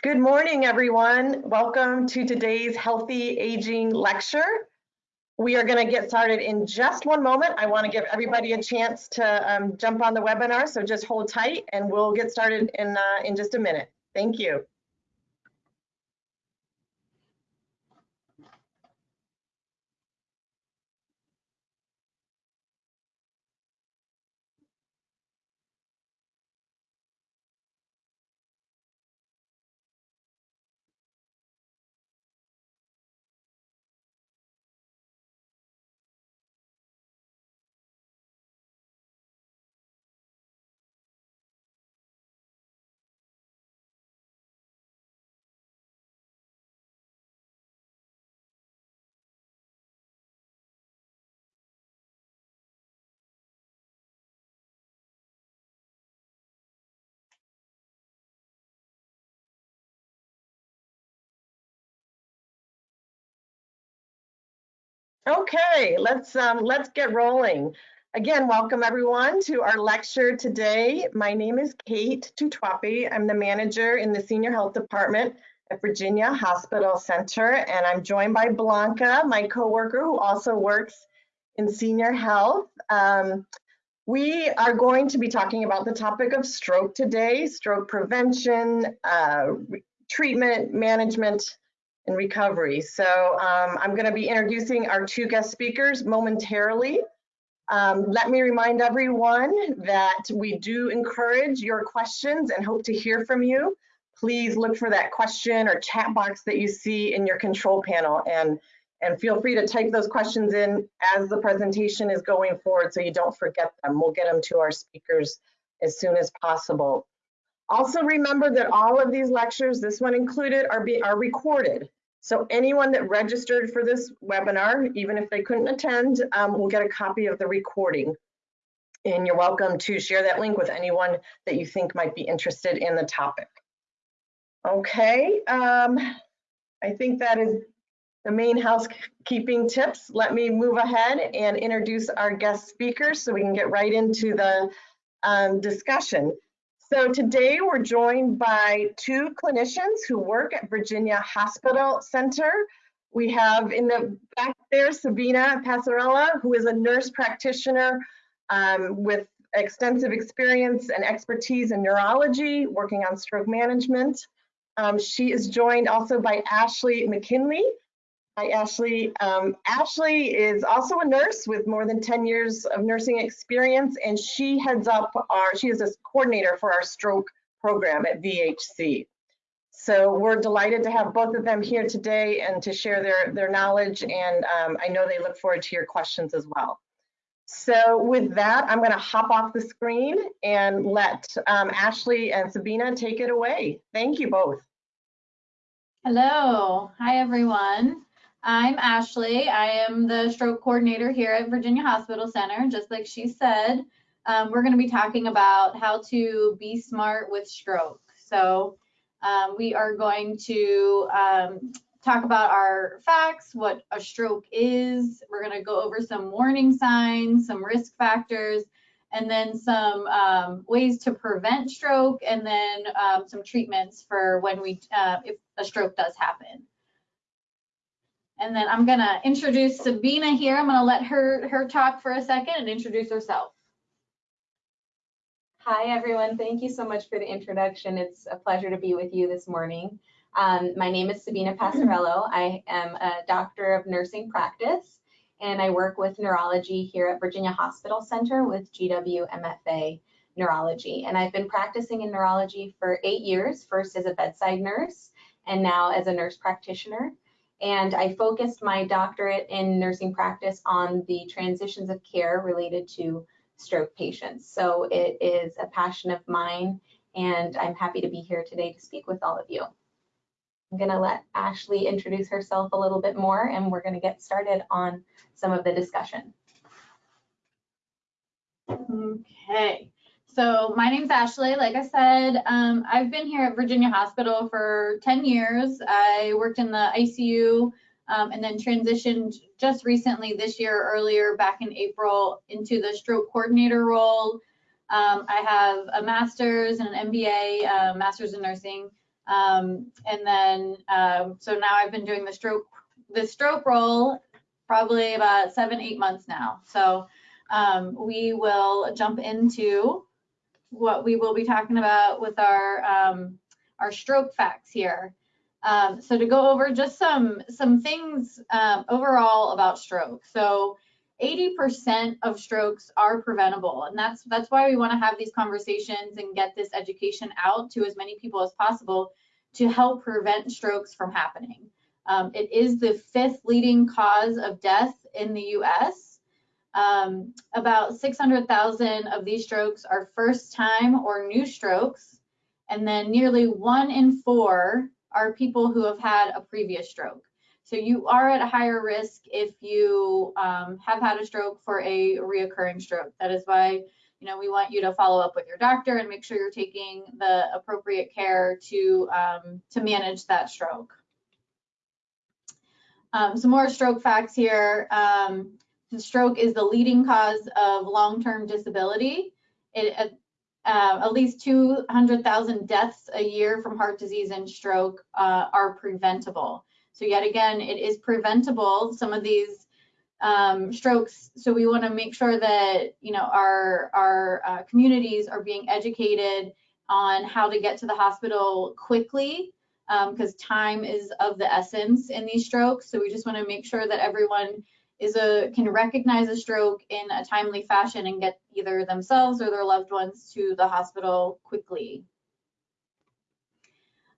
Good morning, everyone. Welcome to today's Healthy Aging Lecture. We are going to get started in just one moment. I want to give everybody a chance to um, jump on the webinar, so just hold tight and we'll get started in, uh, in just a minute. Thank you. Okay, let's um, let's get rolling. Again, welcome everyone to our lecture today. My name is Kate Tutwapi. I'm the manager in the Senior Health Department at Virginia Hospital Center, and I'm joined by Blanca, my coworker who also works in senior health. Um, we are going to be talking about the topic of stroke today, stroke prevention, uh, treatment, management, and recovery. So um, I'm going to be introducing our two guest speakers momentarily. Um, let me remind everyone that we do encourage your questions and hope to hear from you. Please look for that question or chat box that you see in your control panel and, and feel free to type those questions in as the presentation is going forward so you don't forget them. We'll get them to our speakers as soon as possible. Also remember that all of these lectures, this one included, are, be, are recorded. So anyone that registered for this webinar, even if they couldn't attend, um, will get a copy of the recording. And you're welcome to share that link with anyone that you think might be interested in the topic. Okay, um, I think that is the main housekeeping tips. Let me move ahead and introduce our guest speakers so we can get right into the um, discussion. So today we're joined by two clinicians who work at Virginia Hospital Center. We have in the back there Sabina Passarella, who is a nurse practitioner um, with extensive experience and expertise in neurology, working on stroke management. Um, she is joined also by Ashley McKinley, Hi, Ashley. Um, Ashley is also a nurse with more than 10 years of nursing experience, and she heads up our, she is a coordinator for our stroke program at VHC. So we're delighted to have both of them here today and to share their, their knowledge, and um, I know they look forward to your questions as well. So with that, I'm gonna hop off the screen and let um, Ashley and Sabina take it away. Thank you both. Hello, hi everyone. I'm Ashley. I am the stroke coordinator here at Virginia Hospital Center. Just like she said, um, we're going to be talking about how to be smart with stroke. So um, we are going to um, talk about our facts, what a stroke is. We're going to go over some warning signs, some risk factors, and then some um, ways to prevent stroke, and then um, some treatments for when we, uh, if a stroke does happen. And then I'm gonna introduce Sabina here. I'm gonna let her, her talk for a second and introduce herself. Hi, everyone. Thank you so much for the introduction. It's a pleasure to be with you this morning. Um, my name is Sabina Passarello. I am a doctor of nursing practice, and I work with neurology here at Virginia Hospital Center with GW MFA Neurology. And I've been practicing in neurology for eight years, first as a bedside nurse, and now as a nurse practitioner and I focused my doctorate in nursing practice on the transitions of care related to stroke patients. So it is a passion of mine, and I'm happy to be here today to speak with all of you. I'm going to let Ashley introduce herself a little bit more, and we're going to get started on some of the discussion. Okay. So my name's Ashley. Like I said, um, I've been here at Virginia Hospital for 10 years. I worked in the ICU um, and then transitioned just recently this year, earlier back in April, into the stroke coordinator role. Um, I have a master's and an MBA, uh, master's in nursing Um, and then, um, so now I've been doing the stroke, the stroke role probably about seven, eight months now. So um, we will jump into what we will be talking about with our um, our stroke facts here. Um, so to go over just some some things um, overall about stroke. So 80% of strokes are preventable, and that's that's why we want to have these conversations and get this education out to as many people as possible to help prevent strokes from happening. Um, it is the fifth leading cause of death in the U.S. Um, about 600,000 of these strokes are first time or new strokes, and then nearly one in four are people who have had a previous stroke. So you are at a higher risk if you um, have had a stroke for a reoccurring stroke. That is why you know we want you to follow up with your doctor and make sure you're taking the appropriate care to um, to manage that stroke. Um, some more stroke facts here. Um, stroke is the leading cause of long-term disability. It, uh, at least 200,000 deaths a year from heart disease and stroke uh, are preventable. So yet again, it is preventable, some of these um, strokes. So we wanna make sure that, you know, our, our uh, communities are being educated on how to get to the hospital quickly because um, time is of the essence in these strokes. So we just wanna make sure that everyone is a can recognize a stroke in a timely fashion and get either themselves or their loved ones to the hospital quickly.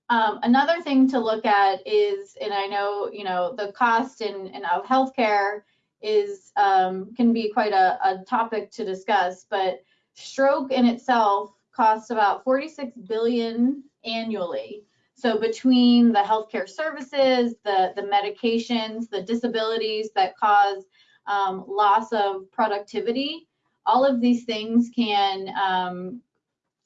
Um, another thing to look at is, and I know you know the cost in, in of healthcare is um, can be quite a, a topic to discuss, but stroke in itself costs about 46 billion annually. So between the healthcare services, the, the medications, the disabilities that cause um, loss of productivity, all of these things can um,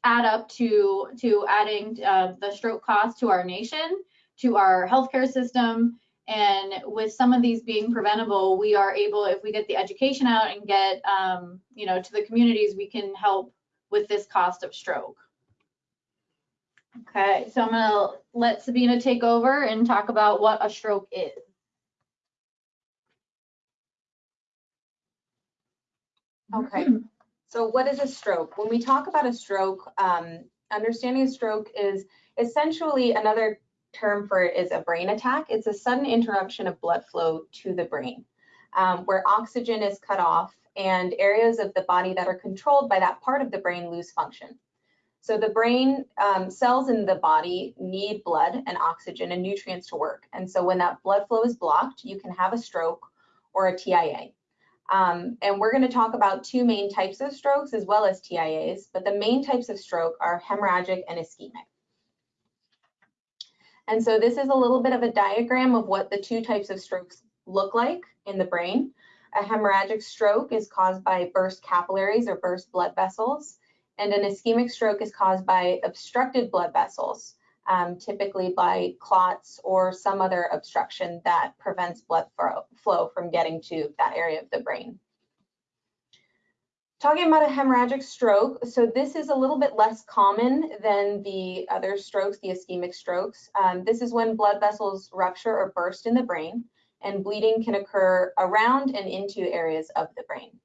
add up to, to adding uh, the stroke cost to our nation, to our healthcare system. And with some of these being preventable, we are able, if we get the education out and get, um, you know, to the communities, we can help with this cost of stroke. Okay, so I'm gonna let Sabina take over and talk about what a stroke is. Okay, so what is a stroke? When we talk about a stroke, um, understanding a stroke is essentially another term for it is a brain attack. It's a sudden interruption of blood flow to the brain um, where oxygen is cut off and areas of the body that are controlled by that part of the brain lose function. So the brain um, cells in the body need blood and oxygen and nutrients to work. And so when that blood flow is blocked, you can have a stroke or a TIA. Um, and we're going to talk about two main types of strokes as well as TIAs, but the main types of stroke are hemorrhagic and ischemic. And so this is a little bit of a diagram of what the two types of strokes look like in the brain. A hemorrhagic stroke is caused by burst capillaries or burst blood vessels and an ischemic stroke is caused by obstructed blood vessels, um, typically by clots or some other obstruction that prevents blood flow from getting to that area of the brain. Talking about a hemorrhagic stroke, so this is a little bit less common than the other strokes, the ischemic strokes. Um, this is when blood vessels rupture or burst in the brain and bleeding can occur around and into areas of the brain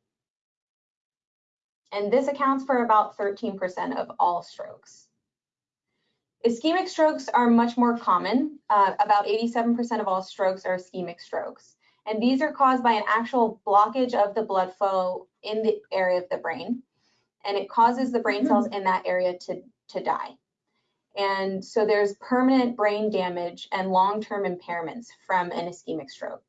and this accounts for about 13% of all strokes. Ischemic strokes are much more common. Uh, about 87% of all strokes are ischemic strokes. And these are caused by an actual blockage of the blood flow in the area of the brain. And it causes the brain cells in that area to, to die. And so there's permanent brain damage and long-term impairments from an ischemic stroke.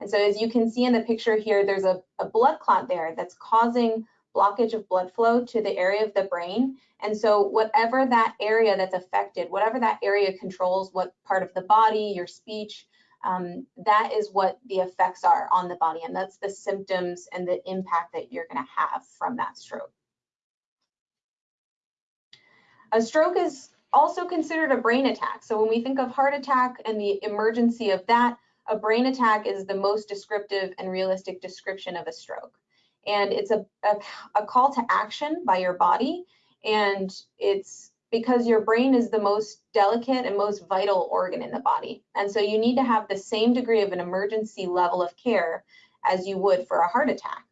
And so as you can see in the picture here, there's a, a blood clot there that's causing blockage of blood flow to the area of the brain. And so whatever that area that's affected, whatever that area controls what part of the body, your speech, um, that is what the effects are on the body. And that's the symptoms and the impact that you're gonna have from that stroke. A stroke is also considered a brain attack. So when we think of heart attack and the emergency of that, a brain attack is the most descriptive and realistic description of a stroke and it's a, a, a call to action by your body and it's because your brain is the most delicate and most vital organ in the body. And so you need to have the same degree of an emergency level of care as you would for a heart attack.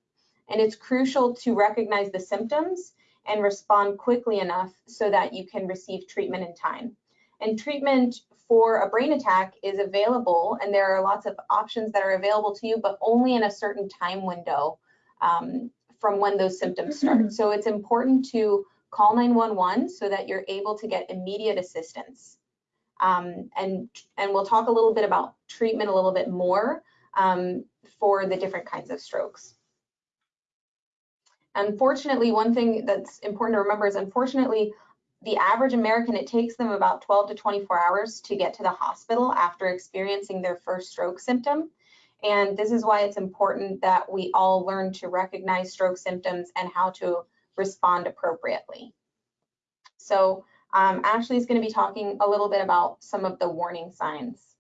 And it's crucial to recognize the symptoms and respond quickly enough so that you can receive treatment in time. And treatment for a brain attack is available, and there are lots of options that are available to you, but only in a certain time window um, from when those symptoms start. So it's important to call 911 so that you're able to get immediate assistance. Um, and, and we'll talk a little bit about treatment a little bit more um, for the different kinds of strokes. Unfortunately, one thing that's important to remember is unfortunately, the average American, it takes them about 12 to 24 hours to get to the hospital after experiencing their first stroke symptom. And this is why it's important that we all learn to recognize stroke symptoms and how to respond appropriately. So um, Ashley is going to be talking a little bit about some of the warning signs.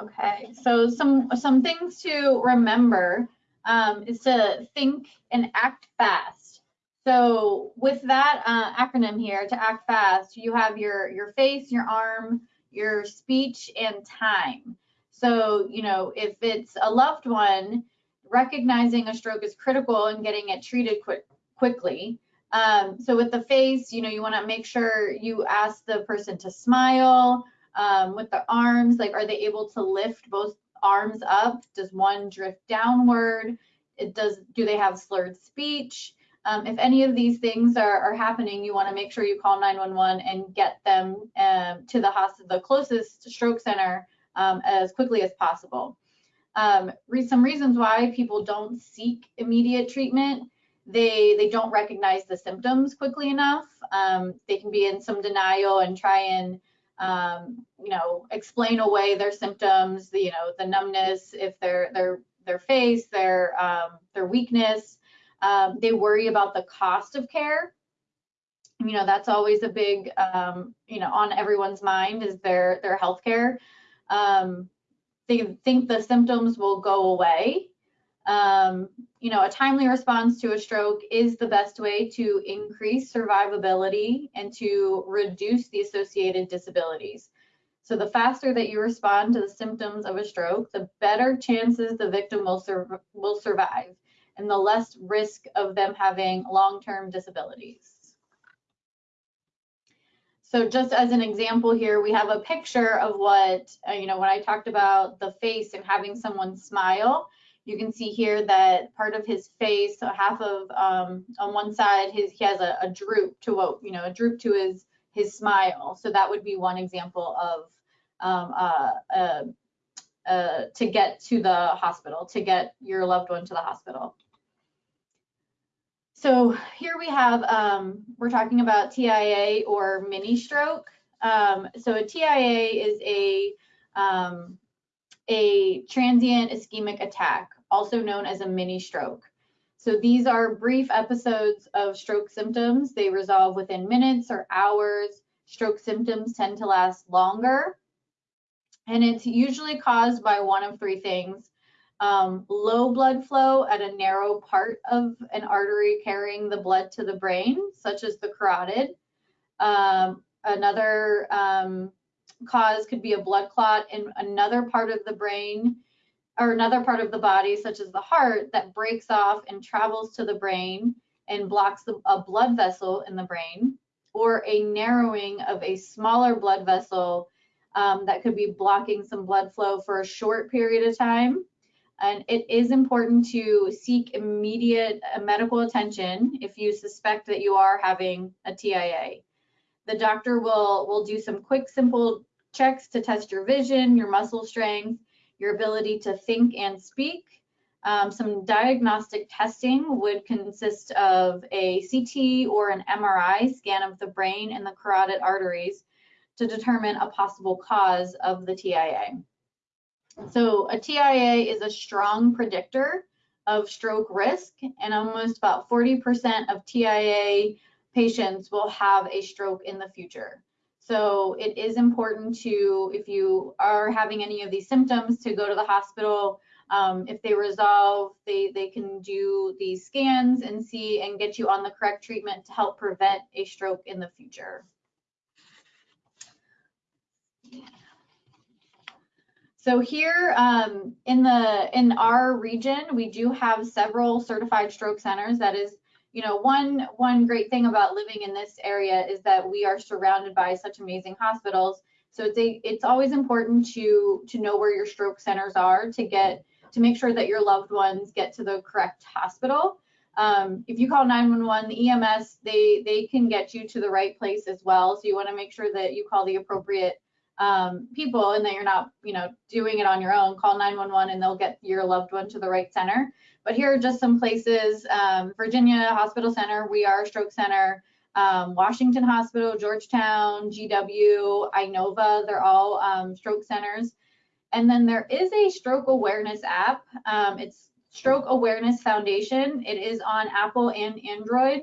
Okay, so some some things to remember um, is to think and act fast. So with that uh, acronym here, to act fast, you have your your face, your arm, your speech, and time. So you know if it's a loved one, recognizing a stroke is critical and getting it treated quick, quickly. Um, so with the face, you know you want to make sure you ask the person to smile um, with the arms, like are they able to lift both arms up? Does one drift downward? It does, do they have slurred speech? Um, if any of these things are, are happening, you want to make sure you call 911 and get them uh, to the hospital, the closest stroke center um, as quickly as possible. Um, re some reasons why people don't seek immediate treatment. They they don't recognize the symptoms quickly enough. Um, they can be in some denial and try and um, you know, explain away their symptoms, the, you know, the numbness, if their their their face, their um, their weakness. Um, they worry about the cost of care. You know, that's always a big, um, you know, on everyone's mind is their their health care. Um, they think the symptoms will go away. Um, you know, a timely response to a stroke is the best way to increase survivability and to reduce the associated disabilities. So the faster that you respond to the symptoms of a stroke, the better chances the victim will, sur will survive and the less risk of them having long-term disabilities. So just as an example here, we have a picture of what, uh, you know, when I talked about the face and having someone smile, you can see here that part of his face, so half of um, on one side, his he has a, a, droop to what you know, a droop to his his smile. So that would be one example of um, uh, uh, uh, to get to the hospital, to get your loved one to the hospital. So here we have, um, we're talking about TIA or mini stroke. Um, so a TIA is a um, a transient ischemic attack, also known as a mini stroke. So these are brief episodes of stroke symptoms. They resolve within minutes or hours. Stroke symptoms tend to last longer. And it's usually caused by one of three things. Um, low blood flow at a narrow part of an artery carrying the blood to the brain, such as the carotid. Um, another um, cause could be a blood clot in another part of the brain or another part of the body, such as the heart, that breaks off and travels to the brain and blocks the, a blood vessel in the brain, or a narrowing of a smaller blood vessel um, that could be blocking some blood flow for a short period of time. And it is important to seek immediate uh, medical attention if you suspect that you are having a TIA. The doctor will, will do some quick, simple checks to test your vision, your muscle strength, your ability to think and speak. Um, some diagnostic testing would consist of a CT or an MRI scan of the brain and the carotid arteries to determine a possible cause of the TIA. So a TIA is a strong predictor of stroke risk and almost about 40% of TIA patients will have a stroke in the future. So it is important to, if you are having any of these symptoms, to go to the hospital Um, if they resolve, they, they can do these scans and see and get you on the correct treatment to help prevent a stroke in the future. So here um, in the in our region, we do have several certified stroke centers. That is, you know, one one great thing about living in this area is that we are surrounded by such amazing hospitals. So it's a, it's always important to to know where your stroke centers are to get to make sure that your loved ones get to the correct hospital. Um, if you call 911, the EMS they they can get you to the right place as well. So you want to make sure that you call the appropriate um, people and that you're not, you know, doing it on your own, call 911 and they'll get your loved one to the right center. But here are just some places, um, Virginia Hospital Center, we are a stroke center, um, Washington Hospital, Georgetown, GW, Inova, they're all um, stroke centers. And then there is a stroke awareness app. Um, it's Stroke Awareness Foundation. It is on Apple and Android.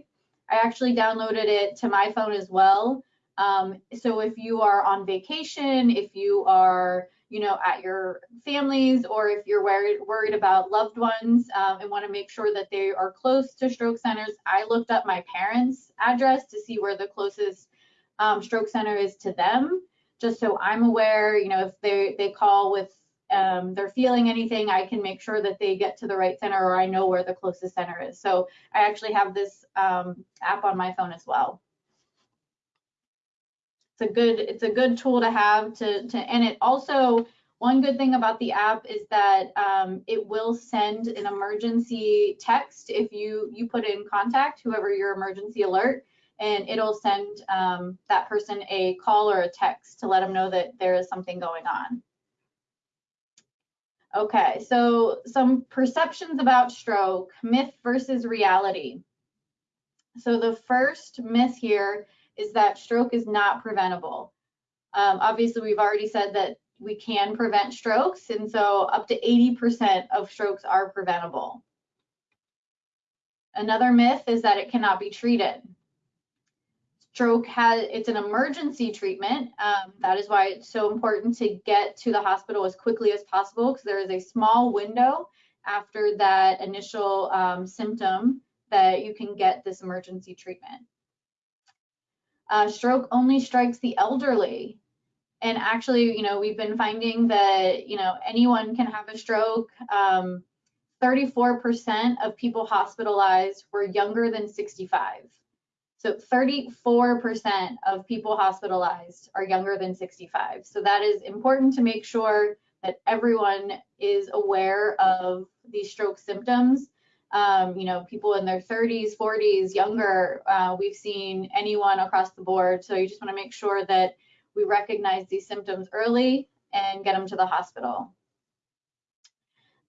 I actually downloaded it to my phone as well. Um, so if you are on vacation, if you are, you know, at your families, or if you're worried, worried about loved ones um, and want to make sure that they are close to stroke centers, I looked up my parents' address to see where the closest um, stroke center is to them, just so I'm aware, you know, if they, they call with um, they're feeling anything, I can make sure that they get to the right center or I know where the closest center is. So I actually have this um, app on my phone as well it's a good it's a good tool to have to to and it also one good thing about the app is that um, it will send an emergency text if you you put in contact whoever your emergency alert and it'll send um, that person a call or a text to let them know that there is something going on. Okay, so some perceptions about stroke, myth versus reality. So the first myth here is that stroke is not preventable. Um, obviously, we've already said that we can prevent strokes, and so up to 80% of strokes are preventable. Another myth is that it cannot be treated. Stroke has, it's an emergency treatment. Um, that is why it's so important to get to the hospital as quickly as possible because there is a small window after that initial um, symptom that you can get this emergency treatment. Uh, stroke only strikes the elderly. And actually, you know, we've been finding that, you know, anyone can have a stroke. 34% um, of people hospitalized were younger than 65. So 34% of people hospitalized are younger than 65. So that is important to make sure that everyone is aware of these stroke symptoms um, you know, people in their 30s, 40s, younger. Uh, we've seen anyone across the board. So you just want to make sure that we recognize these symptoms early and get them to the hospital.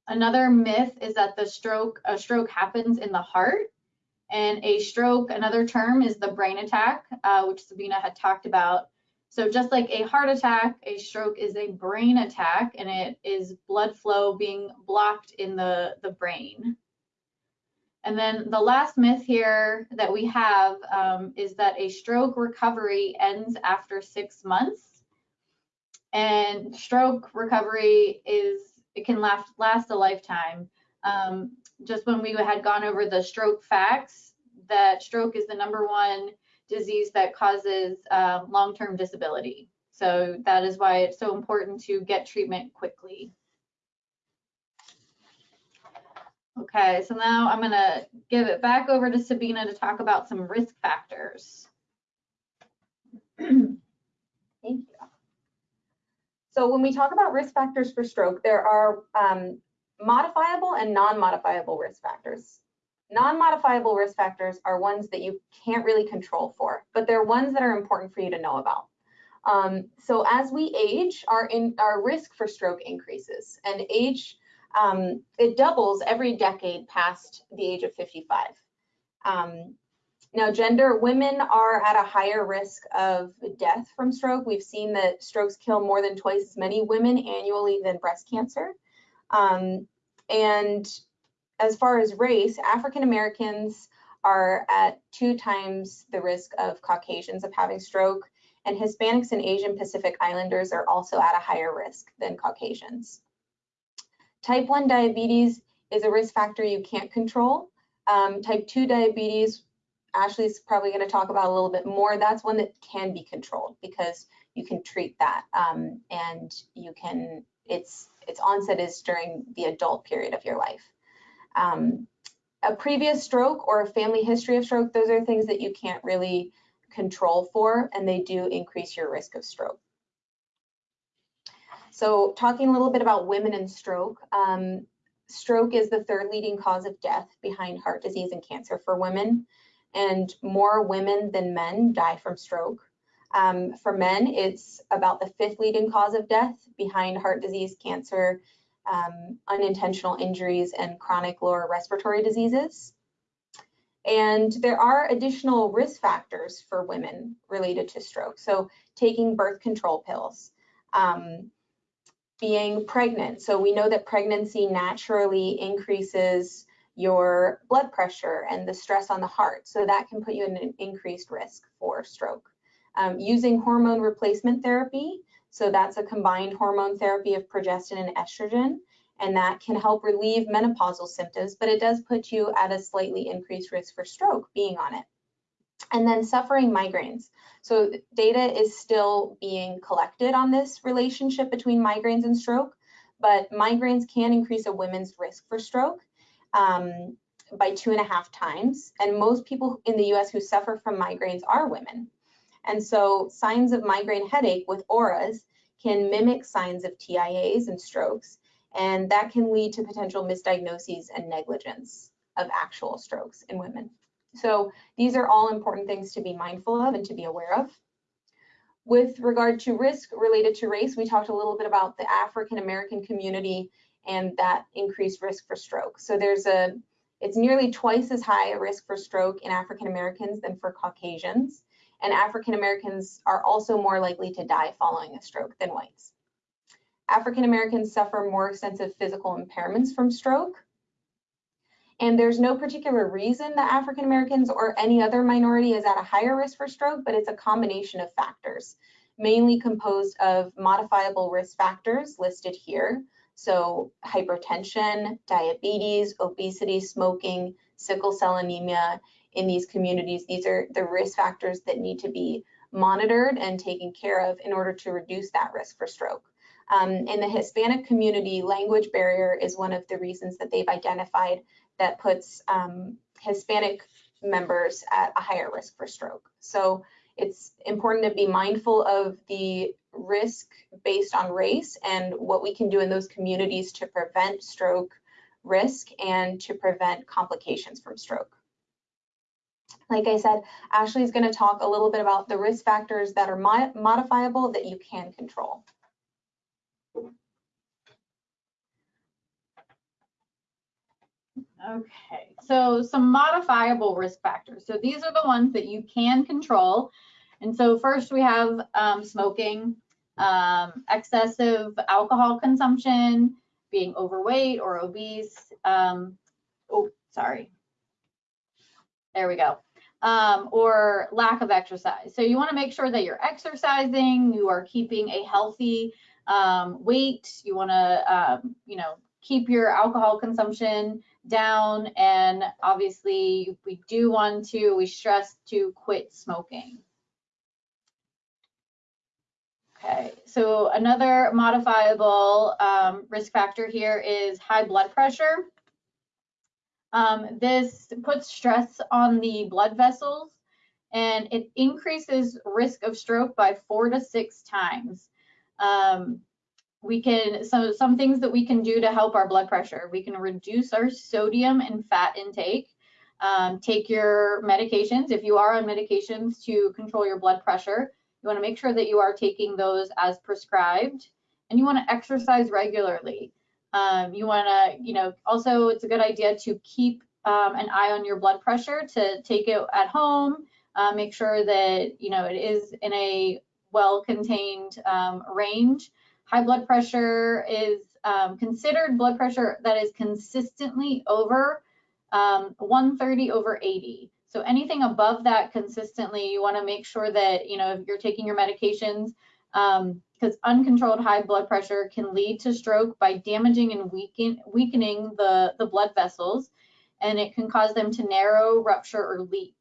Another myth is that the stroke, a stroke happens in the heart. And a stroke, another term is the brain attack, uh, which Sabina had talked about. So just like a heart attack, a stroke is a brain attack and it is blood flow being blocked in the, the brain. And then the last myth here that we have um, is that a stroke recovery ends after six months. And stroke recovery is, it can last, last a lifetime. Um, just when we had gone over the stroke facts, that stroke is the number one disease that causes uh, long-term disability. So that is why it's so important to get treatment quickly. Okay, so now I'm going to give it back over to Sabina to talk about some risk factors. Thank you. So when we talk about risk factors for stroke, there are um, modifiable and non-modifiable risk factors. Non-modifiable risk factors are ones that you can't really control for, but they're ones that are important for you to know about. Um, so as we age, our, in, our risk for stroke increases, and age um, it doubles every decade past the age of 55. Um, now, gender, women are at a higher risk of death from stroke. We've seen that strokes kill more than twice as many women annually than breast cancer. Um, and as far as race, African Americans are at two times the risk of Caucasians of having stroke, and Hispanics and Asian Pacific Islanders are also at a higher risk than Caucasians. Type 1 diabetes is a risk factor you can't control. Um, type 2 diabetes, Ashley's probably going to talk about a little bit more. That's one that can be controlled because you can treat that um, and you can, its, its onset is during the adult period of your life. Um, a previous stroke or a family history of stroke, those are things that you can't really control for and they do increase your risk of stroke. So talking a little bit about women and stroke, um, stroke is the third leading cause of death behind heart disease and cancer for women, and more women than men die from stroke. Um, for men, it's about the fifth leading cause of death behind heart disease, cancer, um, unintentional injuries, and chronic lower respiratory diseases. And there are additional risk factors for women related to stroke. So taking birth control pills, um, being pregnant. So we know that pregnancy naturally increases your blood pressure and the stress on the heart. So that can put you in an increased risk for stroke. Um, using hormone replacement therapy. So that's a combined hormone therapy of progestin and estrogen. And that can help relieve menopausal symptoms, but it does put you at a slightly increased risk for stroke being on it. And then suffering migraines. So data is still being collected on this relationship between migraines and stroke, but migraines can increase a woman's risk for stroke um, by two and a half times. And most people in the US who suffer from migraines are women. And so signs of migraine headache with auras can mimic signs of TIAs and strokes, and that can lead to potential misdiagnoses and negligence of actual strokes in women. So these are all important things to be mindful of and to be aware of. With regard to risk related to race, we talked a little bit about the African American community and that increased risk for stroke. So there's a, it's nearly twice as high a risk for stroke in African Americans than for Caucasians. And African Americans are also more likely to die following a stroke than whites. African Americans suffer more extensive physical impairments from stroke. And there's no particular reason that African Americans or any other minority is at a higher risk for stroke, but it's a combination of factors, mainly composed of modifiable risk factors listed here. So hypertension, diabetes, obesity, smoking, sickle cell anemia in these communities. These are the risk factors that need to be monitored and taken care of in order to reduce that risk for stroke. Um, in the Hispanic community, language barrier is one of the reasons that they've identified that puts um, Hispanic members at a higher risk for stroke. So it's important to be mindful of the risk based on race and what we can do in those communities to prevent stroke risk and to prevent complications from stroke. Like I said, Ashley is going to talk a little bit about the risk factors that are modifiable that you can control. Okay, so some modifiable risk factors. So these are the ones that you can control. And so first we have um, smoking, um, excessive alcohol consumption, being overweight or obese. Um, oh, sorry. There we go. Um, or lack of exercise. So you want to make sure that you're exercising, you are keeping a healthy um, weight, you want to, um, you know, keep your alcohol consumption down. And obviously, we do want to, we stress to quit smoking. Okay, so another modifiable um, risk factor here is high blood pressure. Um, this puts stress on the blood vessels and it increases risk of stroke by four to six times. Um, we can so some things that we can do to help our blood pressure. We can reduce our sodium and fat intake. Um, take your medications. If you are on medications to control your blood pressure you want to make sure that you are taking those as prescribed and you want to exercise regularly. Um, you want to you know also it's a good idea to keep um, an eye on your blood pressure to take it at home. Uh, make sure that you know it is in a well contained um, range High blood pressure is um, considered blood pressure that is consistently over um, 130 over 80. So anything above that consistently, you want to make sure that, you know, you're taking your medications, um, because uncontrolled high blood pressure can lead to stroke by damaging and weaken, weakening the, the blood vessels, and it can cause them to narrow, rupture, or leak.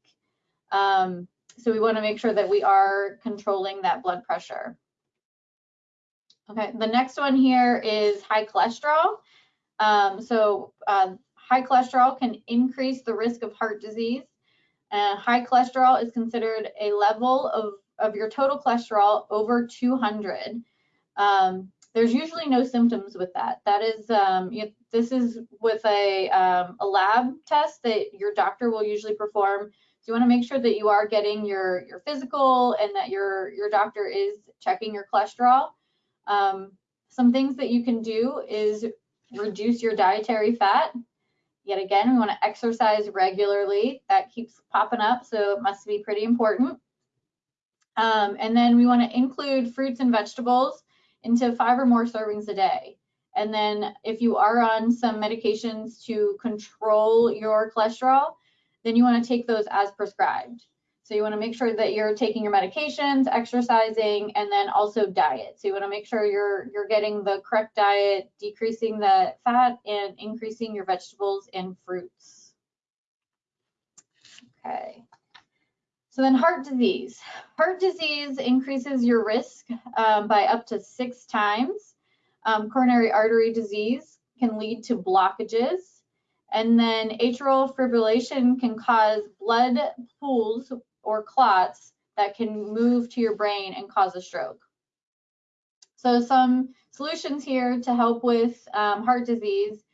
Um, so we want to make sure that we are controlling that blood pressure. Okay, the next one here is high cholesterol. Um, so uh, high cholesterol can increase the risk of heart disease. Uh, high cholesterol is considered a level of, of your total cholesterol over 200. Um, there's usually no symptoms with that. That is, um, you, this is with a, um, a lab test that your doctor will usually perform. So you want to make sure that you are getting your, your physical and that your, your doctor is checking your cholesterol. Um, some things that you can do is reduce your dietary fat. Yet again, we want to exercise regularly. That keeps popping up, so it must be pretty important. Um, and then we want to include fruits and vegetables into five or more servings a day. And then if you are on some medications to control your cholesterol, then you want to take those as prescribed. So you want to make sure that you're taking your medications, exercising, and then also diet. So you want to make sure you're you're getting the correct diet, decreasing the fat, and increasing your vegetables and fruits. Okay. So then heart disease. Heart disease increases your risk um, by up to six times. Um, coronary artery disease can lead to blockages. And then atrial fibrillation can cause blood pools or clots that can move to your brain and cause a stroke. So some solutions here to help with um, heart disease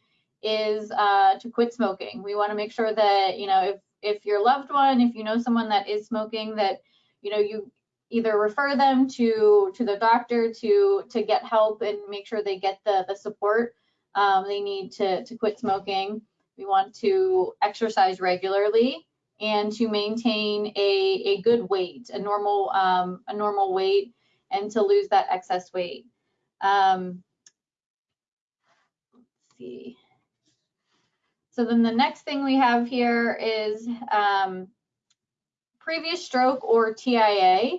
is uh, to quit smoking. We want to make sure that, you know, if, if your loved one, if you know someone that is smoking, that, you know, you either refer them to to the doctor to to get help and make sure they get the the support um, they need to to quit smoking. We want to exercise regularly and to maintain a, a good weight, a normal um, a normal weight, and to lose that excess weight. Um, let's see. So then the next thing we have here is um, previous stroke or TIA.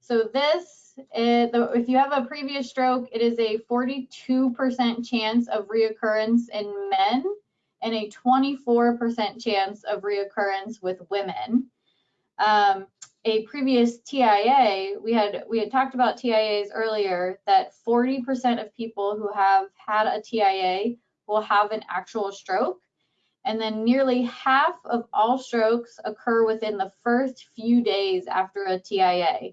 So this, is, if you have a previous stroke, it is a 42% chance of reoccurrence in men and a 24% chance of reoccurrence with women. Um, a previous TIA, we had we had talked about TIAs earlier that 40% of people who have had a TIA will have an actual stroke. And then nearly half of all strokes occur within the first few days after a TIA.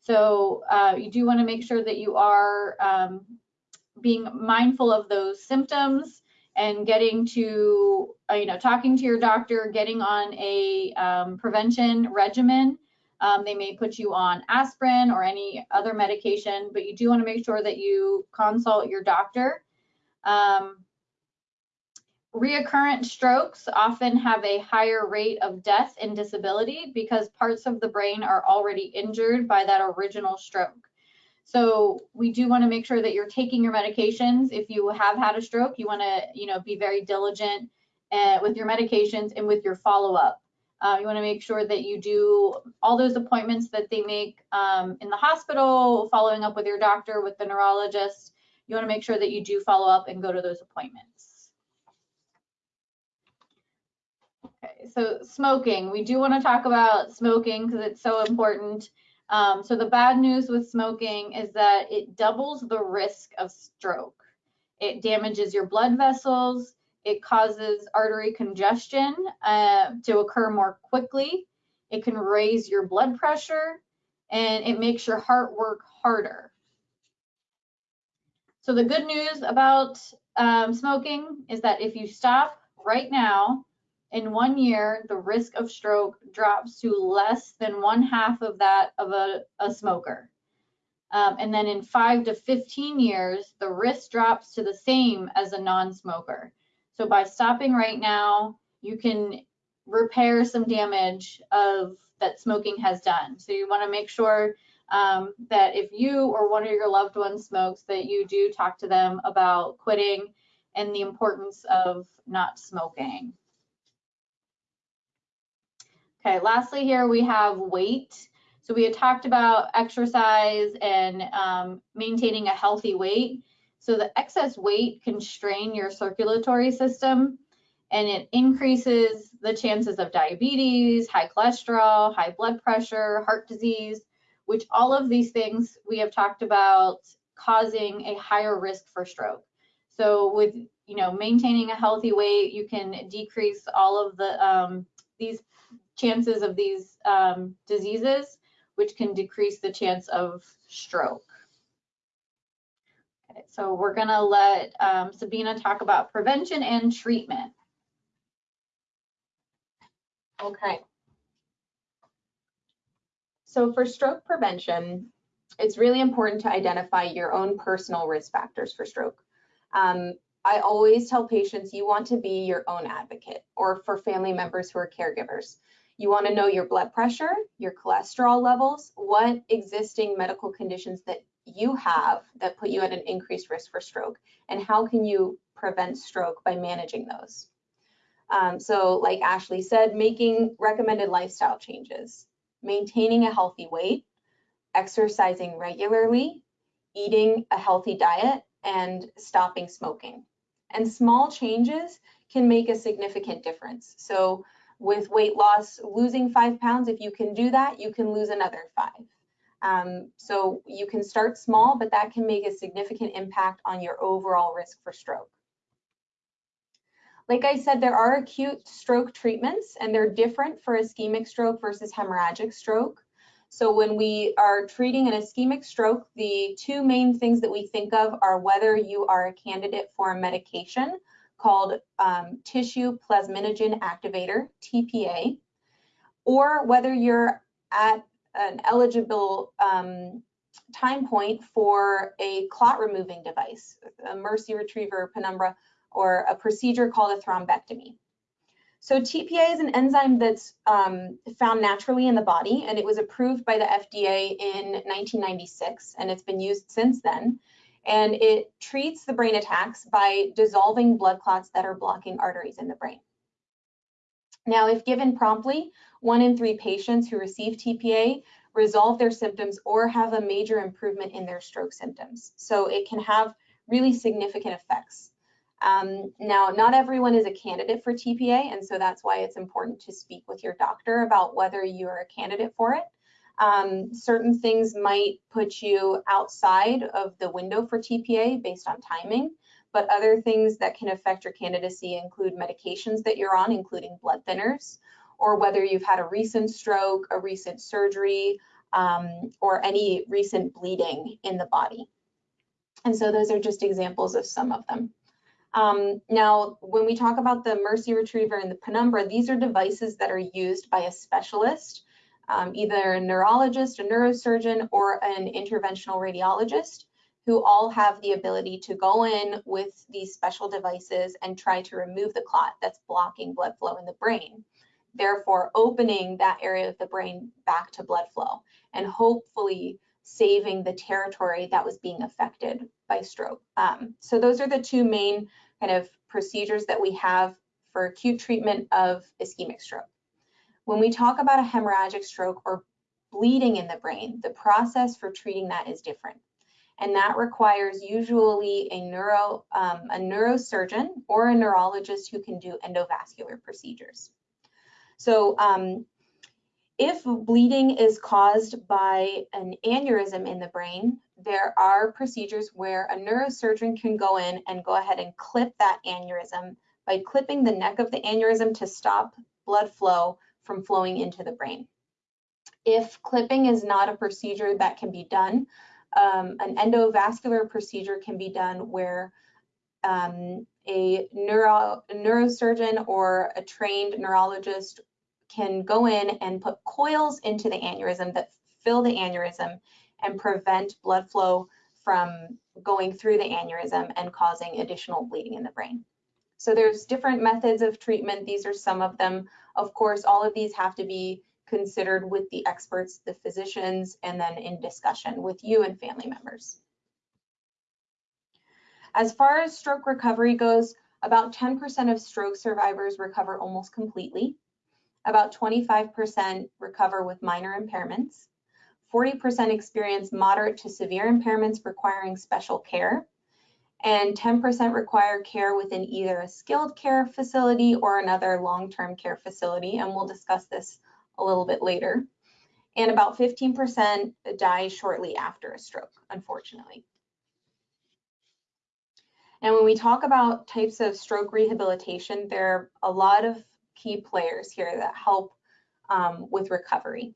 So uh, you do want to make sure that you are um, being mindful of those symptoms and getting to, uh, you know, talking to your doctor, getting on a um, prevention regimen. Um, they may put you on aspirin or any other medication, but you do want to make sure that you consult your doctor. Um, reoccurrent strokes often have a higher rate of death and disability because parts of the brain are already injured by that original stroke. So we do want to make sure that you're taking your medications. If you have had a stroke, you want to, you know, be very diligent uh, with your medications and with your follow-up. Uh, you want to make sure that you do all those appointments that they make um, in the hospital, following up with your doctor, with the neurologist. You want to make sure that you do follow up and go to those appointments. Okay, so smoking. We do want to talk about smoking because it's so important. Um, so the bad news with smoking is that it doubles the risk of stroke. It damages your blood vessels. It causes artery congestion uh, to occur more quickly. It can raise your blood pressure and it makes your heart work harder. So the good news about um, smoking is that if you stop right now, in one year, the risk of stroke drops to less than one half of that of a, a smoker. Um, and then in five to 15 years, the risk drops to the same as a non-smoker. So by stopping right now, you can repair some damage of that smoking has done. So you want to make sure um, that if you or one of your loved ones smokes, that you do talk to them about quitting and the importance of not smoking. Okay, lastly here we have weight. So we had talked about exercise and um, maintaining a healthy weight. So the excess weight can strain your circulatory system and it increases the chances of diabetes, high cholesterol, high blood pressure, heart disease, which all of these things we have talked about causing a higher risk for stroke. So with you know maintaining a healthy weight, you can decrease all of the um, these chances of these um, diseases, which can decrease the chance of stroke. Okay, so we're gonna let um, Sabina talk about prevention and treatment. Okay. So for stroke prevention, it's really important to identify your own personal risk factors for stroke. Um, I always tell patients you want to be your own advocate or for family members who are caregivers. You want to know your blood pressure, your cholesterol levels, what existing medical conditions that you have that put you at an increased risk for stroke, and how can you prevent stroke by managing those. Um, so like Ashley said, making recommended lifestyle changes, maintaining a healthy weight, exercising regularly, eating a healthy diet, and stopping smoking. And small changes can make a significant difference. So with weight loss, losing five pounds, if you can do that, you can lose another five. Um, so you can start small, but that can make a significant impact on your overall risk for stroke. Like I said, there are acute stroke treatments and they're different for ischemic stroke versus hemorrhagic stroke. So when we are treating an ischemic stroke, the two main things that we think of are whether you are a candidate for a medication called um, tissue plasminogen activator, TPA, or whether you're at an eligible um, time point for a clot removing device, a MERCI Retriever penumbra, or a procedure called a thrombectomy. So TPA is an enzyme that's um, found naturally in the body and it was approved by the FDA in 1996 and it's been used since then. And it treats the brain attacks by dissolving blood clots that are blocking arteries in the brain. Now, if given promptly, one in three patients who receive TPA resolve their symptoms or have a major improvement in their stroke symptoms. So it can have really significant effects. Um, now, not everyone is a candidate for TPA, and so that's why it's important to speak with your doctor about whether you're a candidate for it. Um, certain things might put you outside of the window for TPA based on timing, but other things that can affect your candidacy include medications that you're on, including blood thinners, or whether you've had a recent stroke, a recent surgery, um, or any recent bleeding in the body. And so those are just examples of some of them. Um, now, when we talk about the MERCI Retriever and the Penumbra, these are devices that are used by a specialist, um, either a neurologist, a neurosurgeon, or an interventional radiologist, who all have the ability to go in with these special devices and try to remove the clot that's blocking blood flow in the brain, therefore opening that area of the brain back to blood flow and hopefully saving the territory that was being affected by stroke. Um, so those are the two main kind of procedures that we have for acute treatment of ischemic stroke. When we talk about a hemorrhagic stroke or bleeding in the brain, the process for treating that is different. And that requires usually a neuro um, a neurosurgeon or a neurologist who can do endovascular procedures. So um, if bleeding is caused by an aneurysm in the brain, there are procedures where a neurosurgeon can go in and go ahead and clip that aneurysm by clipping the neck of the aneurysm to stop blood flow from flowing into the brain. If clipping is not a procedure that can be done, um, an endovascular procedure can be done where um, a neuro, neurosurgeon or a trained neurologist can go in and put coils into the aneurysm that fill the aneurysm and prevent blood flow from going through the aneurysm and causing additional bleeding in the brain. So there's different methods of treatment. These are some of them. Of course, all of these have to be considered with the experts, the physicians, and then in discussion with you and family members. As far as stroke recovery goes, about 10% of stroke survivors recover almost completely. About 25% recover with minor impairments. 40% experience moderate to severe impairments requiring special care, and 10% require care within either a skilled care facility or another long-term care facility, and we'll discuss this a little bit later. And about 15% die shortly after a stroke, unfortunately. And when we talk about types of stroke rehabilitation, there are a lot of key players here that help um, with recovery.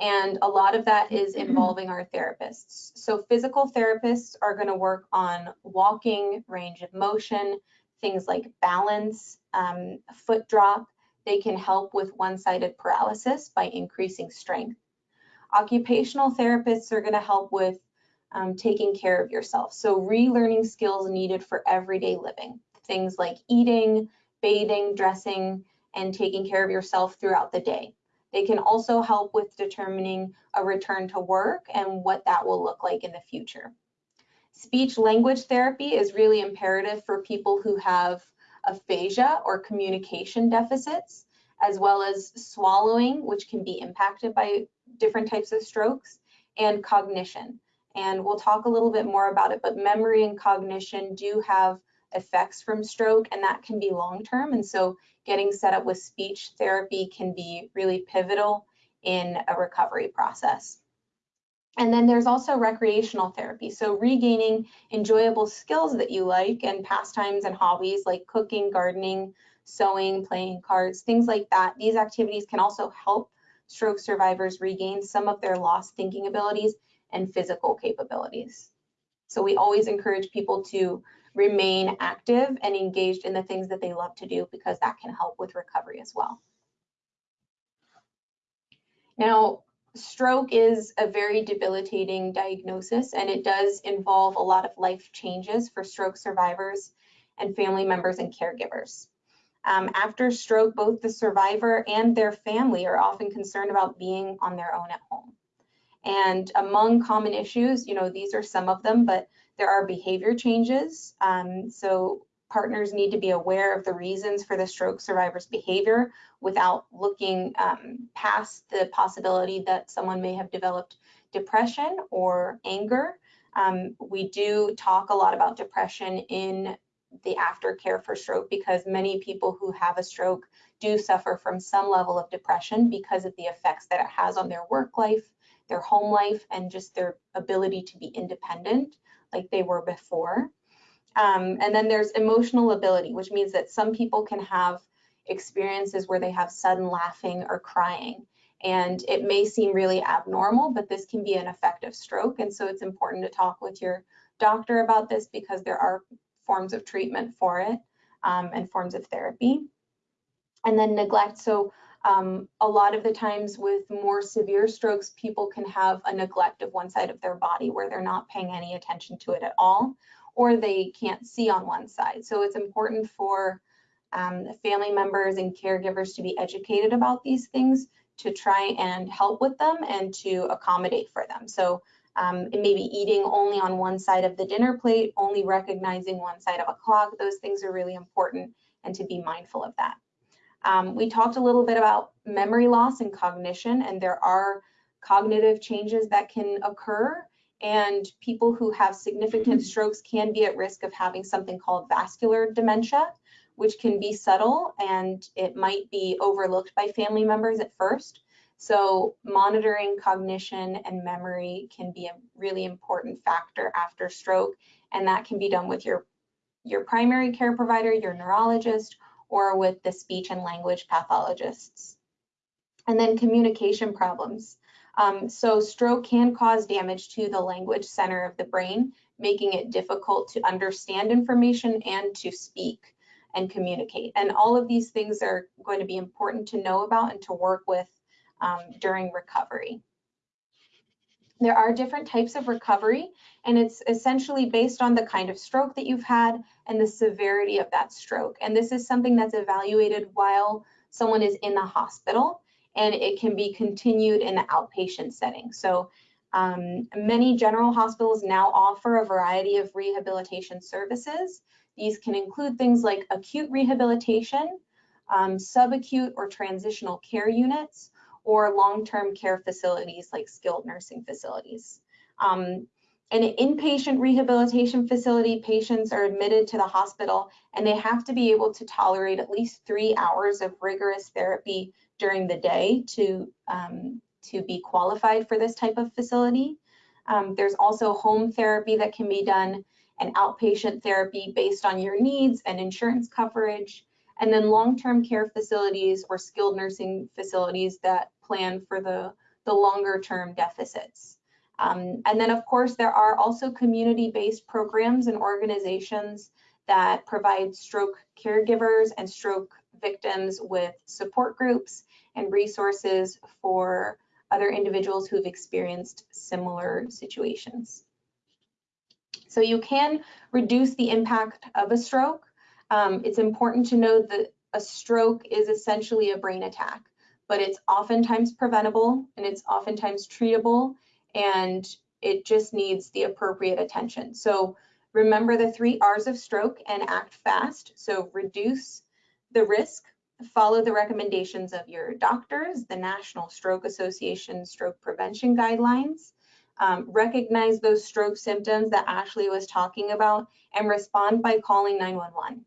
And a lot of that is involving our therapists. So physical therapists are going to work on walking, range of motion, things like balance, um, foot drop. They can help with one-sided paralysis by increasing strength. Occupational therapists are going to help with um, taking care of yourself. So relearning skills needed for everyday living, things like eating, bathing, dressing, and taking care of yourself throughout the day. They can also help with determining a return to work and what that will look like in the future. Speech language therapy is really imperative for people who have aphasia or communication deficits, as well as swallowing, which can be impacted by different types of strokes, and cognition. And we'll talk a little bit more about it, but memory and cognition do have effects from stroke and that can be long term. And so getting set up with speech therapy can be really pivotal in a recovery process. And then there's also recreational therapy. So regaining enjoyable skills that you like and pastimes and hobbies like cooking, gardening, sewing, playing cards, things like that. These activities can also help stroke survivors regain some of their lost thinking abilities and physical capabilities. So we always encourage people to remain active and engaged in the things that they love to do because that can help with recovery as well. Now, stroke is a very debilitating diagnosis and it does involve a lot of life changes for stroke survivors and family members and caregivers. Um, after stroke, both the survivor and their family are often concerned about being on their own at home. And among common issues, you know, these are some of them, but there are behavior changes. Um, so partners need to be aware of the reasons for the stroke survivor's behavior without looking um, past the possibility that someone may have developed depression or anger. Um, we do talk a lot about depression in the aftercare for stroke because many people who have a stroke do suffer from some level of depression because of the effects that it has on their work life, their home life, and just their ability to be independent like they were before. Um, and then there's emotional lability, which means that some people can have experiences where they have sudden laughing or crying. And it may seem really abnormal, but this can be an effective stroke. And so it's important to talk with your doctor about this because there are forms of treatment for it um, and forms of therapy. And then neglect. So um, a lot of the times with more severe strokes, people can have a neglect of one side of their body where they're not paying any attention to it at all, or they can't see on one side. So it's important for um, family members and caregivers to be educated about these things to try and help with them and to accommodate for them. So um, it may be eating only on one side of the dinner plate, only recognizing one side of a clock. Those things are really important and to be mindful of that. Um, we talked a little bit about memory loss and cognition, and there are cognitive changes that can occur. And people who have significant mm-hmm. strokes can be at risk of having something called vascular dementia, which can be subtle and it might be overlooked by family members at first. So monitoring cognition and memory can be a really important factor after stroke, and that can be done with your, your primary care provider, your neurologist, or with the speech and language pathologists. And then communication problems. Um, so stroke can cause damage to the language center of the brain, making it difficult to understand information and to speak and communicate. And all of these things are going to be important to know about and to work with um, during recovery. There are different types of recovery, and it's essentially based on the kind of stroke that you've had and the severity of that stroke. And this is something that's evaluated while someone is in the hospital, and it can be continued in the outpatient setting. So um, many general hospitals now offer a variety of rehabilitation services. These can include things like acute rehabilitation, um, subacute or transitional care units, or long-term care facilities like skilled nursing facilities. Um, in an inpatient rehabilitation facility, patients are admitted to the hospital and they have to be able to tolerate at least three hours of rigorous therapy during the day to, um, to be qualified for this type of facility. Um, there's also home therapy that can be done and outpatient therapy based on your needs and insurance coverage. And then long-term care facilities or skilled nursing facilities that plan for the, the longer term deficits. Um, and then of course, there are also community-based programs and organizations that provide stroke caregivers and stroke victims with support groups and resources for other individuals who've experienced similar situations. So you can reduce the impact of a stroke. Um, it's important to know that a stroke is essentially a brain attack, but it's oftentimes preventable and it's oftentimes treatable and it just needs the appropriate attention. So remember the three R's of stroke and act fast. So reduce the risk, follow the recommendations of your doctors, the National Stroke Association stroke prevention guidelines, um, recognize those stroke symptoms that Ashley was talking about and respond by calling 911.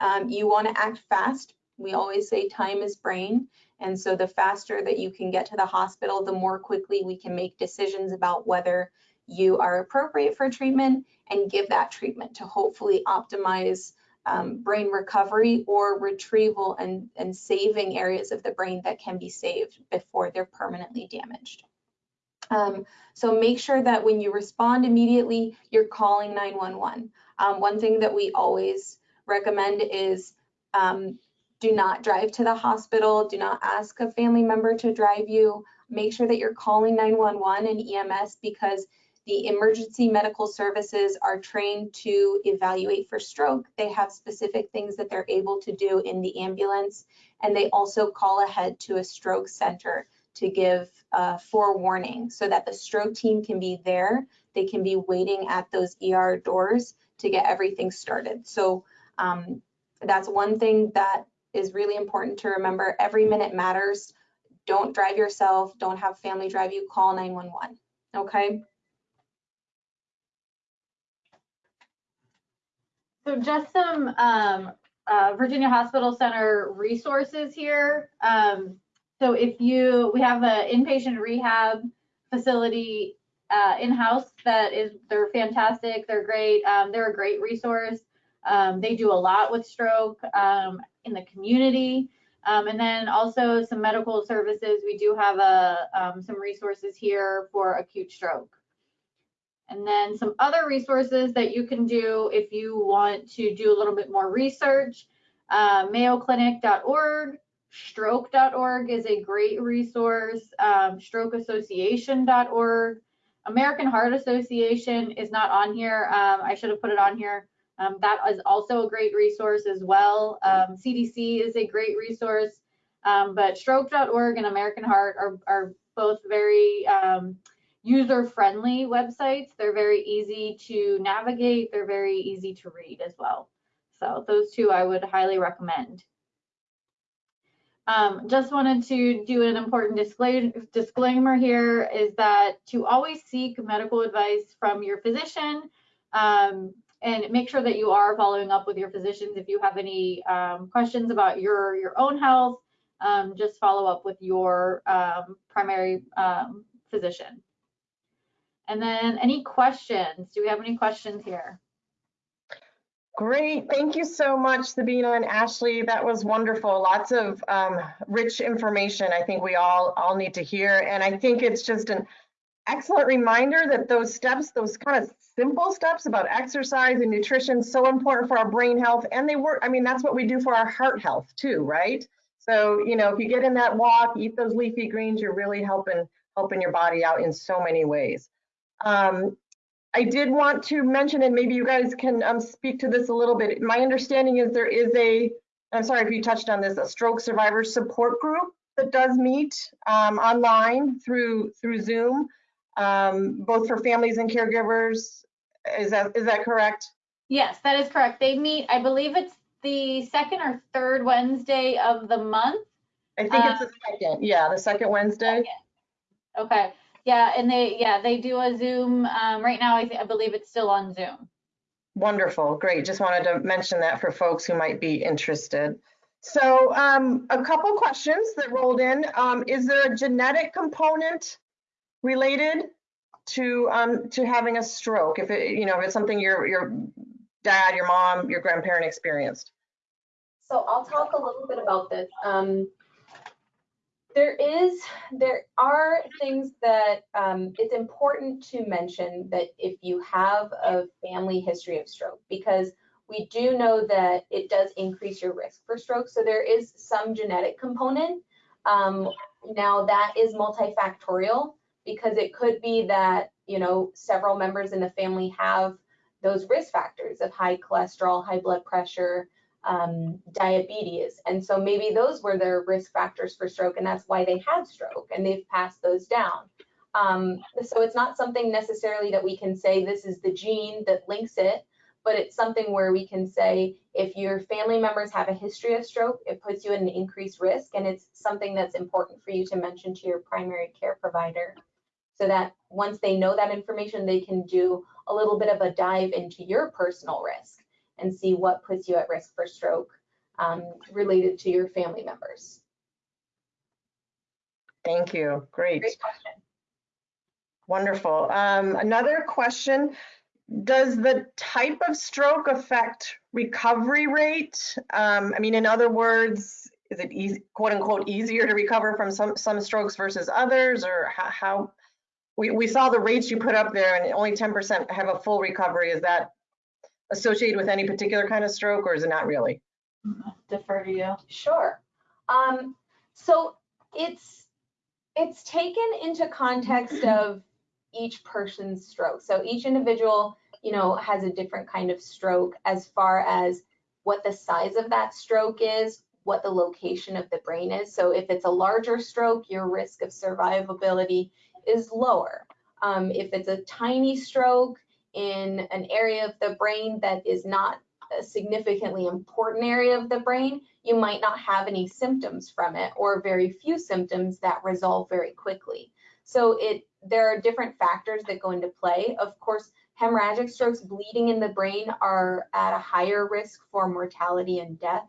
Um, you want to act fast. We always say time is brain. And so the faster that you can get to the hospital, the more quickly we can make decisions about whether you are appropriate for treatment and give that treatment to hopefully optimize um, brain recovery or retrieval and, and saving areas of the brain that can be saved before they're permanently damaged. Um, so make sure that when you respond immediately, you're calling 911. Um, one thing that we always recommend is um, do not drive to the hospital. Do not ask a family member to drive you. Make sure that you're calling 911 and EMS because the emergency medical services are trained to evaluate for stroke. They have specific things that they're able to do in the ambulance, and they also call ahead to a stroke center to give uh, forewarning so that the stroke team can be there. They can be waiting at those ER doors to get everything started. So um, that's one thing that is really important to remember. Every minute matters. Don't drive yourself. Don't have family drive you. Call 911. Okay. So just some um, uh, Virginia Hospital Center resources here. Um, so if you, we have an inpatient rehab facility uh, in-house that is, they're fantastic. They're great. Um, they're a great resource. Um, they do a lot with stroke um, in the community. Um, and then also some medical services. We do have a, um, some resources here for acute stroke. And then some other resources that you can do if you want to do a little bit more research. Uh, MayoClinic.org, stroke.org is a great resource. Um, strokeassociation.org. American Heart Association is not on here. Um, I should have put it on here. Um, that is also a great resource as well. Um, CDC is a great resource, um, but stroke.org and American Heart are, are both very um, user-friendly websites. They're very easy to navigate. They're very easy to read as well. So those two I would highly recommend. Um, just wanted to do an important disclaimer here is that to always seek medical advice from your physician um, and make sure that you are following up with your physicians. If you have any um, questions about your, your own health, um, just follow up with your um, primary um, physician. And then any questions? Do we have any questions here? Great. Thank you so much, Sabina and Ashley. That was wonderful. Lots of um, rich information I think we all, all need to hear. And I think it's just an excellent reminder that those steps, those kind of simple steps about exercise and nutrition, so important for our brain health. And they work, I mean, that's what we do for our heart health too, right? So, you know, if you get in that walk, eat those leafy greens, you're really helping helping your body out in so many ways. Um, I did want to mention, and maybe you guys can um, speak to this a little bit. My understanding is there is a, I'm sorry if you touched on this, a stroke survivor support group that does meet um, online through through Zoom, um, both for families and caregivers. Is that is that correct? Yes, that is correct. They meet, I believe it's the second or third Wednesday of the month. I think it's the second, yeah, the second Wednesday. Okay, yeah, and they, yeah, they do a Zoom, um, right now, I I believe it's still on Zoom. Wonderful, great. Just wanted to mention that for folks who might be interested. So um, a couple questions that rolled in. Um, is there a genetic component related to um, to having a stroke? If it, you know, if it's something your your dad, your mom, your grandparent experienced. So I'll talk a little bit about this. Um, there is, there are things that um, it's important to mention that if you have a family history of stroke, because we do know that it does increase your risk for stroke. So there is some genetic component. Um, now that is multifactorial because it could be that, you know, several members in the family have those risk factors of high cholesterol, high blood pressure, um, diabetes. And so maybe those were their risk factors for stroke and that's why they had stroke and they've passed those down. Um, so it's not something necessarily that we can say this is the gene that links it, but it's something where we can say if your family members have a history of stroke, it puts you at an increased risk and it's something that's important for you to mention to your primary care provider so that once they know that information, they can do a little bit of a dive into your personal risk and see what puts you at risk for stroke um, related to your family members. Thank you. Great. Great question. Wonderful. Um, another question, does the type of stroke affect recovery rate? Um, I mean, in other words, is it easy, quote unquote, easier to recover from some, some strokes versus others or how, how? We, we saw the rates you put up there and only 10% have a full recovery. Is that associated with any particular kind of stroke or is it not really? Defer to you. Sure. Um, so it's it's taken into context of each person's stroke. So each individual, you know, has a different kind of stroke as far as what the size of that stroke is, what the location of the brain is. So if it's a larger stroke, your risk of survivability is lower. Um, if it's a tiny stroke in an area of the brain that is not a significantly important area of the brain, you might not have any symptoms from it or very few symptoms that resolve very quickly. So it there are different factors that go into play. Of course, hemorrhagic strokes, bleeding in the brain are at a higher risk for mortality and death.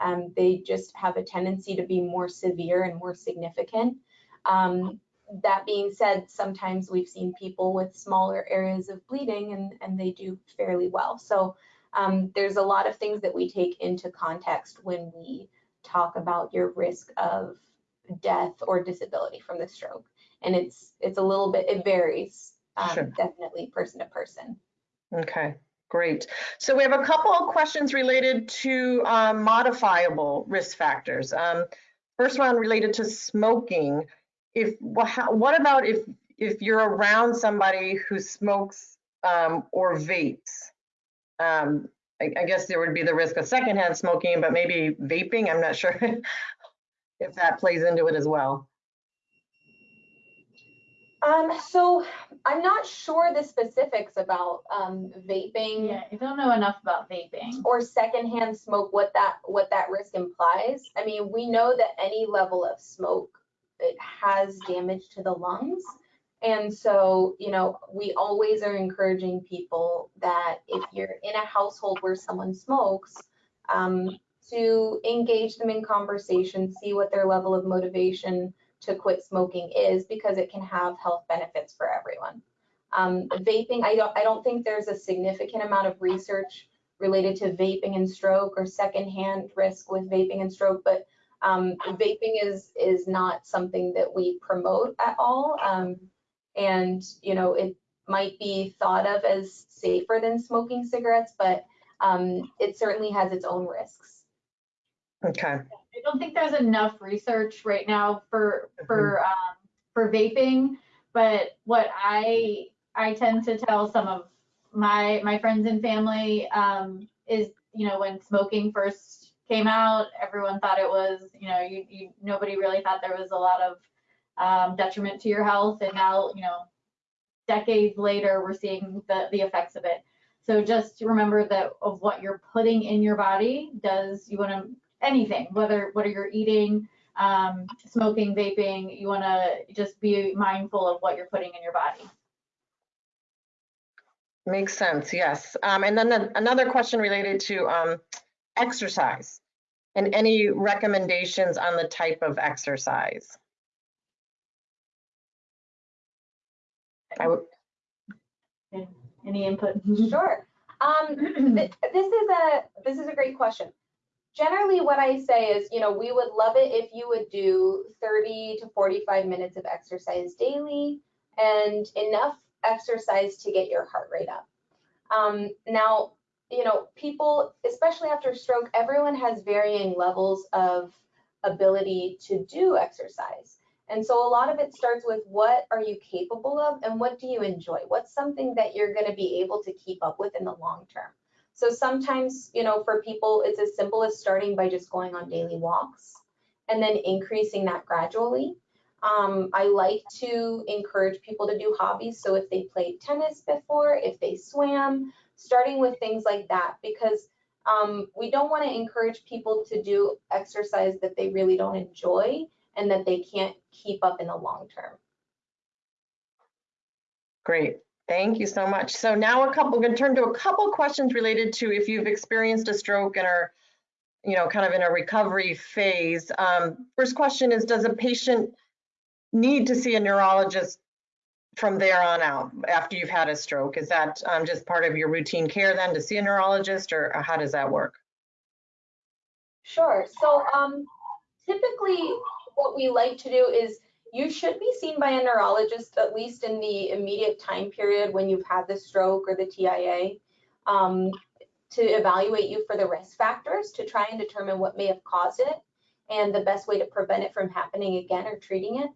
Um, they just have a tendency to be more severe and more significant. Um, that being said, sometimes we've seen people with smaller areas of bleeding and, and they do fairly well. So um, there's a lot of things that we take into context when we talk about your risk of death or disability from the stroke. And it's it's a little bit, it varies um, Sure. definitely person to person. Okay, great. So we have a couple of questions related to um, modifiable risk factors. Um, First one related to smoking. If, wha- how- what about if, if you're around somebody who smokes um, or vapes? Um, I, I guess there would be the risk of secondhand smoking, but maybe vaping, I'm not sure if that plays into it as well. Um, so I'm not sure the specifics about um, vaping. Yeah, I don't know enough about vaping. or secondhand smoke what that what that risk implies i mean we know that any level of smoke it has damage to the lungs. And so you know we always are encouraging people that if you're in a household where someone smokes um, to engage them in conversation see what their level of motivation to quit smoking is because it can have health benefits for everyone. Um, vaping i don't i don't think there's a significant amount of research related to vaping and stroke or secondhand risk with vaping and stroke, but um, vaping is is not something that we promote at all. Um, and you know, it might be thought of as safer than smoking cigarettes, but um, it certainly has its own risks. Okay, I don't think there's enough research right now for for um, for vaping, but what I I tend to tell some of my my friends and family um, is you know when smoking first came out, everyone thought it was you know you, you nobody really thought there was a lot of um, detriment to your health, and now you know decades later we're seeing the the effects of it. So just remember that of what you're putting in your body does you want to anything, whether what are you're eating, um, smoking, vaping, you want to just be mindful of what you're putting in your body. Makes sense, yes. Um, and then the- another question related to um, exercise and any recommendations on the type of exercise. I Any input? Sure. Um, th- this is a this is a great question. Generally, what I say is, you know, we would love it if you would do 30 to 45 minutes of exercise daily and enough exercise to get your heart rate up. Um, now, you know, people, especially after stroke, everyone has varying levels of ability to do exercise. And so a lot of it starts with what are you capable of and what do you enjoy? What's something that you're going to be able to keep up with in the long term? So sometimes, you know, for people, it's as simple as starting by just going on daily walks and then increasing that gradually. Um, I like to encourage people to do hobbies. So if they played tennis before, if they swam, starting with things like that, because um, we don't want to encourage people to do exercise that they really don't enjoy and that they can't keep up in the long term. great. Thank you so much. So now a couple, we're going to turn to a couple questions related to if you've experienced a stroke and are, you know, kind of in a recovery phase. Um, first question is, does a patient need to see a neurologist from there on out after you've had a stroke? Is that um, just part of your routine care then to see a neurologist or how does that work? Sure. So um, typically what we like to do is you should be seen by a neurologist at least in the immediate time period when you've had the stroke or the TIA um, to evaluate you for the risk factors to try and determine what may have caused it and the best way to prevent it from happening again or treating it.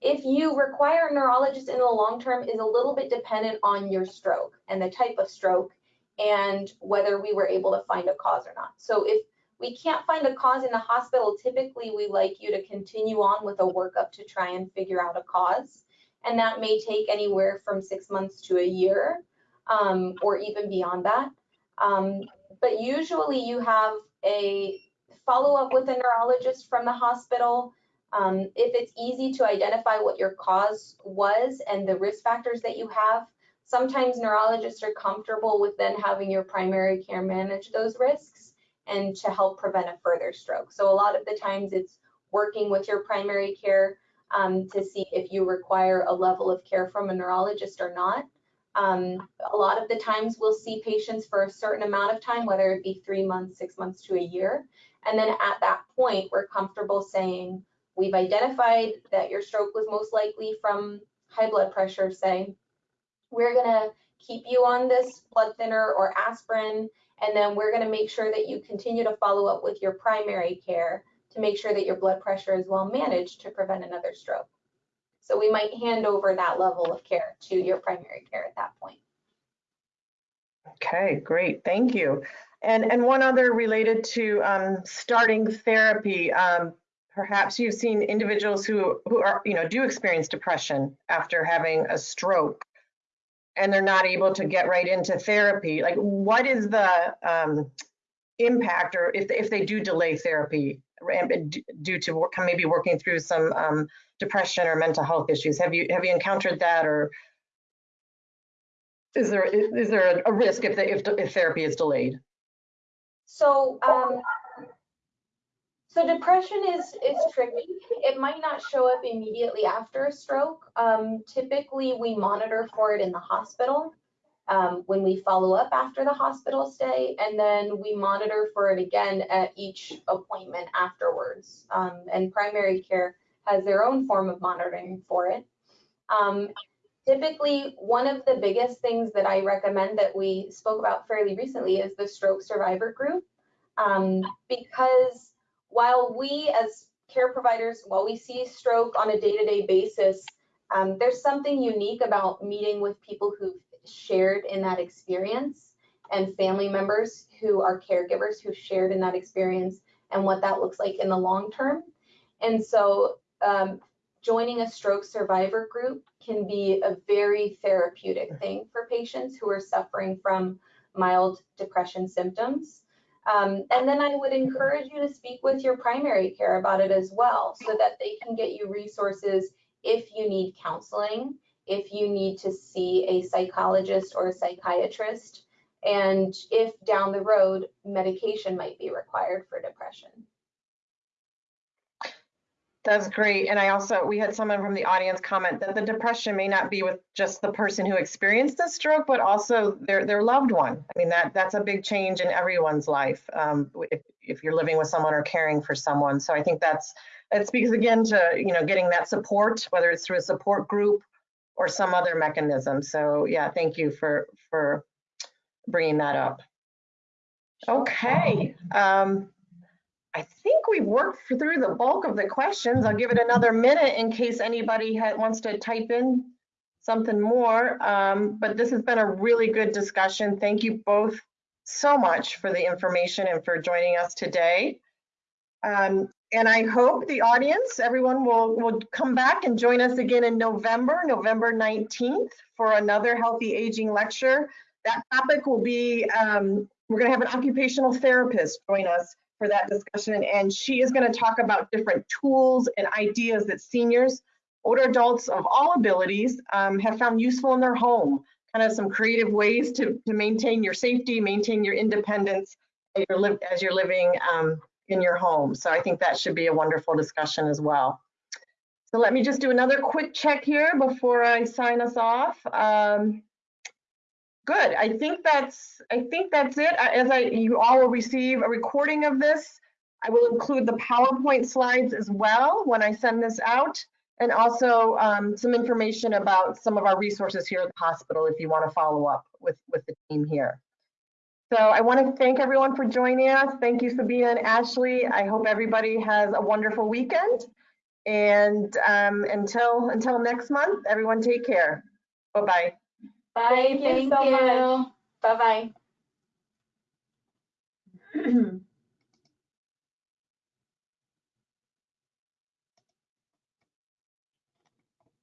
If you require a neurologist in the long term is a little bit dependent on your stroke and the type of stroke and whether we were able to find a cause or not. So if we can't find a cause in the hospital, typically we like you to continue on with a workup to try and figure out a cause. And that may take anywhere from six months to a year um, or even beyond that. Um, but usually you have a follow up with a neurologist from the hospital. Um, if it's easy to identify what your cause was and the risk factors that you have, sometimes neurologists are comfortable with then having your primary care manage those risks and to help prevent a further stroke. So a lot of the times it's working with your primary care um, to see if you require a level of care from a neurologist or not. Um, a lot of the times we'll see patients for a certain amount of time, whether it be three months, six months to a year. And then at that point, we're comfortable saying, we've identified that your stroke was most likely from high blood pressure, say, we're gonna keep you on this blood thinner or aspirin and then we're going to make sure that you continue to follow up with your primary care to make sure that your blood pressure is well managed to prevent another stroke. So we might hand over that level of care to your primary care at that point. Okay, great, thank you. And, and one other related to um, starting therapy, um, perhaps you've seen individuals who, who are, you know, do experience depression after having a stroke and they're not able to get right into therapy, like what is the um, impact or if, if they do delay therapy due to maybe working through some um, depression or mental health issues? Have you have you encountered that or is there is there a risk if, the, if, if therapy is delayed? So um, so depression is is tricky. It might not show up immediately after a stroke. Um, typically, we monitor for it in the hospital um, when we follow up after the hospital stay, and then we monitor for it again at each appointment afterwards. Um, and primary care has their own form of monitoring for it. Um, typically, one of the biggest things that I recommend that we spoke about fairly recently is the stroke survivor group, um, because while we as care providers, while we see stroke on a day-to-day basis, um, there's something unique about meeting with people who've shared in that experience and family members who are caregivers who shared in that experience and what that looks like in the long term. And so um, joining a stroke survivor group can be a very therapeutic thing for patients who are suffering from mild depression symptoms. Um, and then I would encourage you to speak with your primary care about it as well, so that they can get you resources if you need counseling, if you need to see a psychologist or a psychiatrist, and if down the road, medication might be required for depression. That's great. And I also, we had someone from the audience comment that the depression may not be with just the person who experienced the stroke, but also their, their loved one. I mean, that, that's a big change in everyone's life um, if, if you're living with someone or caring for someone. So I think that's, it speaks again to, you know, getting that support, whether it's through a support group or some other mechanism. So yeah, thank you for, for bringing that up. Okay. Um, I think we've worked through the bulk of the questions. I'll give it another minute in case anybody wants to type in something more. Um, but this has been a really good discussion. Thank you both so much for the information and for joining us today. Um, and I hope the audience, everyone will, will come back and join us again in November, November 19th for another Healthy Aging lecture. That topic will be, um, we're gonna have an occupational therapist join us for that discussion. And she is going to talk about different tools and ideas that seniors, older adults of all abilities um, have found useful in their home. Kind of some creative ways to, to maintain your safety, maintain your independence as you're, li as you're living um, in your home. So I think that should be a wonderful discussion as well. So let me just do another quick check here before I sign us off. Um, Good. I think that's I think that's it. As I you all will receive a recording of this. I will include the PowerPoint slides as well when I send this out, and also um, some information about some of our resources here at the hospital if you want to follow up with with the team here. So I want to thank everyone for joining us. Thank you, Sabina and Ashley. I hope everybody has a wonderful weekend. And um, until until next month, everyone take care. Bye bye bye. Bye, thank you so much. Bye-bye.